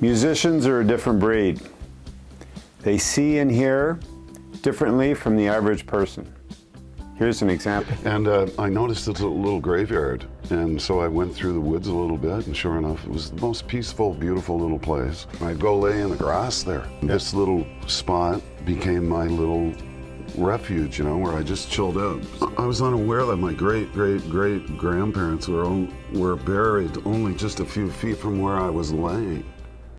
Musicians are a different breed. They see and hear differently from the average person. Here's an example. And uh, I noticed it's a little graveyard, and so I went through the woods a little bit, and sure enough, it was the most peaceful, beautiful little place. I'd go lay in the grass there. This little spot became my little refuge, you know, where I just chilled out. I was unaware that my great, great, great grandparents were, were buried only just a few feet from where I was laying.